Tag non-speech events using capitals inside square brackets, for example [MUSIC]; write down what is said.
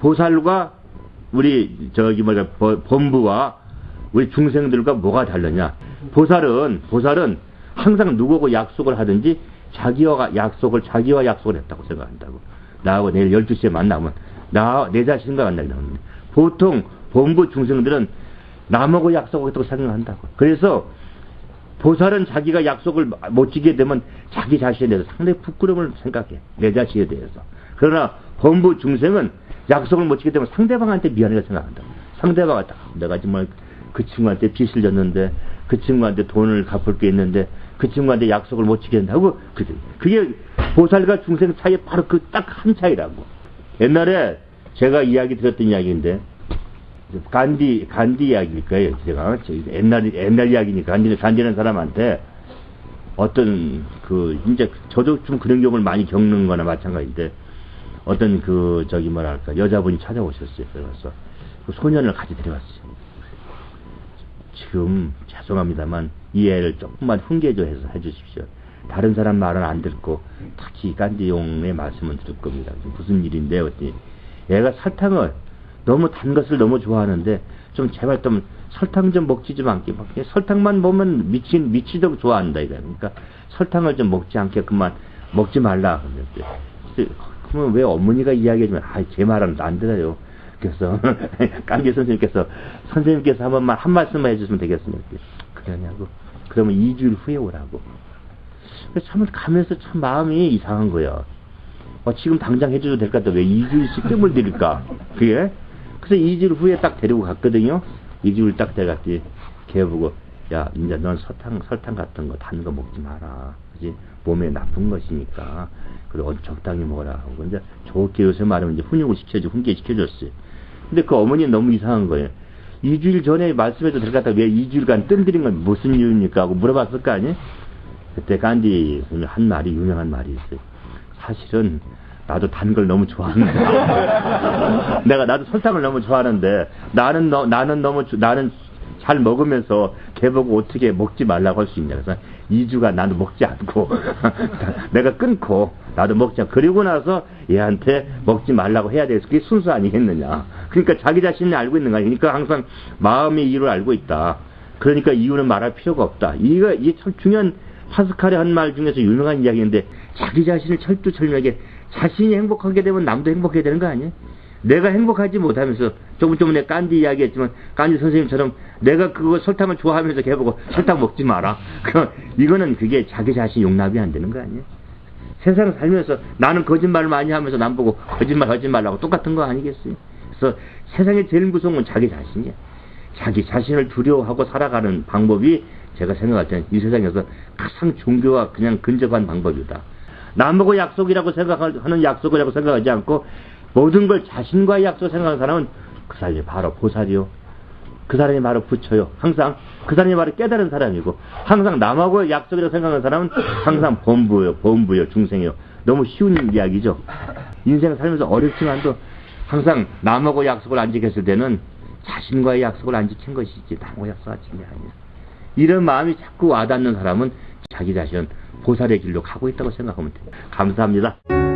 보살과 우리 저기 뭐냐 보- 본부와 우리 중생들과 뭐가 다르냐? 보살은 보살은 항상 누구하고 약속을 하든지 자기와 약속을 자기와 약속을 했다고 생각한다고. 나하고 내일 12시에 만나면 나 내 자신과 만나게 합니다. 보통 본부 중생들은 남하고 약속하겠다고 생각한다고. 그래서 보살은 자기가 약속을 못 지게 되면 자기 자신에 대해서 상당히 부끄러움을 생각해. 내 자신에 대해서. 그러나 본부 중생은 약속을 못 지게 되면 상대방한테 미안하게 생각한다. 상대방한테 아, 내가 정말 그 친구한테 빚을 졌는데 그 친구한테 돈을 갚을 게 있는데 그 친구한테 약속을 못 지게 된다고 그게 그게 보살과 중생 사이에 바로 그 딱 한 차이라고. 옛날에 제가 이야기 들었던 이야기인데 간디 간디 이야기일 거예요. 제가 저 옛날 옛날 이야기니까 간디 간디라는 사람한테 어떤 그 이제 저도 좀 그런 경우를 많이 겪는 거나 마찬가지인데 어떤 그 저기 뭐랄까 여자분이 찾아오셨어요. 그래서 그 소년을 같이 데려왔어요. 지금 죄송합니다만 이 애를 조금만 훈계조 해서 해주십시오. 다른 사람 말은 안 듣고 특히 간디용의 말씀은 들을 겁니다. 무슨 일인데 어디 얘가 설탕을 너무 단 것을 너무 좋아하는데 좀 제발 좀 설탕 좀 먹지 좀 않게 막 설탕만 보면 미친 미치도록 좋아한다 이거 그러니까 설탕을 좀 먹지 않게끔만 먹지 말라 그랬는데 그러면 왜 어머니가 이야기해주면 아제 말은 안 들어요 그래서 [LAUGHS] 깡기 선생님께서 선생님께서 한 번만 한 말씀만 해주시면 되겠습니까 그러냐고 그러면 2주일 후에 오라고 참 가면서 참 마음이 이상한 거야 어, 지금 당장 해줘도 될 것 같다. 왜 2주일씩 뜸을 들일까? 그게? 그래서 2주일 후에 딱 데리고 갔거든요. 2주일 딱 데려갔지. 걔 보고, 야, 이제 넌 설탕, 설탕 같은 거, 단 거 먹지 마라. 그지? 몸에 나쁜 것이니까. 그리고 적당히 먹어라. 하고. 이제 좋게 요새 말하면 이제 훈육을 시켜줘, 훈계 시켜줬어요. 근데 그 어머니는 너무 이상한 거예요. 2주일 전에 말씀해도 같다. 왜 2주일간 뜸 들인 건 무슨 이유입니까? 하고 물어봤을 거 아니에요? 그때 간디 한 말이, 유명한 말이 있어요. 사실은 나도 단 걸 너무 좋아하는데 [LAUGHS] 내가 나도 설탕을 너무 좋아하는데 나는 너, 나는 너무 주- 나는 잘 먹으면서 걔 보고 어떻게 먹지 말라고 할 수 있냐. 그래서 2주가 나도 먹지 않고 [LAUGHS] 내가 끊고 나도 않고 그리고 나서 얘한테 먹지 말라고 해야 돼서 그게 순수 아니겠느냐. 그러니까 자기 자신이 알고 있는 거 아니야 그러니까 항상 마음의 이유를 알고 있다. 그러니까 이유는 말할 필요가 없다. 이거 이게 참 중요한 파스칼의 한 말 중에서 유명한 이야기인데 자기 자신을 철두철미하게 자신이 행복하게 되면 남도 행복해야 되는 거 아니에요? 내가 행복하지 못하면서 조금 전에 깐디 이야기했지만 깐디 선생님처럼 내가 그거 설탕을 좋아하면서 걔보고 설탕 먹지 마라. [LAUGHS] 그 이거는 그게 자기 자신 용납이 안 되는 거 아니에요? 세상 살면서 나는 거짓말을 많이 하면서 남 보고 거짓말 하지 말라고 똑같은 거 아니겠어요? 그래서 세상에 제일 무서운 건 자기 자신이야. 자기 자신을 두려워하고 살아가는 방법이 제가 생각할 때는 이 세상에서 가장 종교와 그냥 근접한 방법이다. 남하고 약속이라고 생각하는 약속이라고 생각하지 않고 모든 걸 자신과의 약속 생각하는 사람은 그 사람이 바로 보살이요. 그 사람이 바로 부처요. 항상 그 사람이 바로 깨달은 사람이고 항상 남하고 약속이라고 생각하는 사람은 항상 본부요, 본부요, 중생이요. 너무 쉬운 이야기죠. 인생 살면서 어렵지만도 항상 남하고 약속을 안 지켰을 때는 자신과의 약속을 안 지킨 것이지 남하고 약속 안 지킨 게 아니야. 이런 마음이 자꾸 와닿는 사람은 자기 자신은 보살의 길로 가고 있다고 생각하면 돼요. 감사합니다.